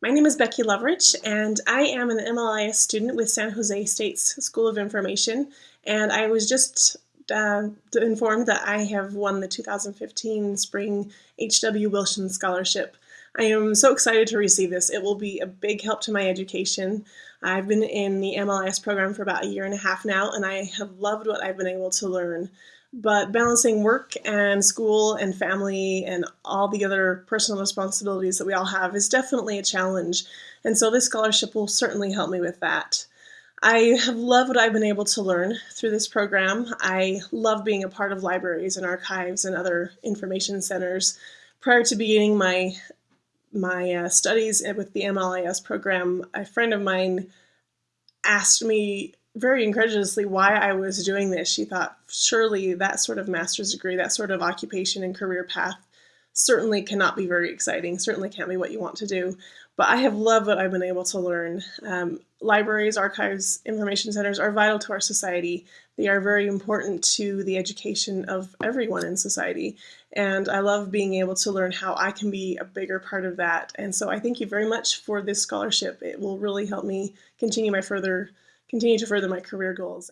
My name is Becky Loveridge, and I am an MLIS student with San Jose State's School of Information. And I was just uh, informed that I have won the 2015 Spring H.W. Wilson Scholarship. I am so excited to receive this. It will be a big help to my education. I've been in the MLIS program for about a year and a half now, and I have loved what I've been able to learn but balancing work and school and family and all the other personal responsibilities that we all have is definitely a challenge. And so this scholarship will certainly help me with that. I have loved what I've been able to learn through this program. I love being a part of libraries and archives and other information centers. Prior to beginning my my uh, studies with the MLIS program, a friend of mine asked me very incredulously why I was doing this. She thought surely that sort of master's degree, that sort of occupation and career path certainly cannot be very exciting, certainly can't be what you want to do. But I have loved what I've been able to learn. Um, libraries, archives, information centers are vital to our society. They are very important to the education of everyone in society. And I love being able to learn how I can be a bigger part of that. And so I thank you very much for this scholarship. It will really help me continue my further continue to further my career goals.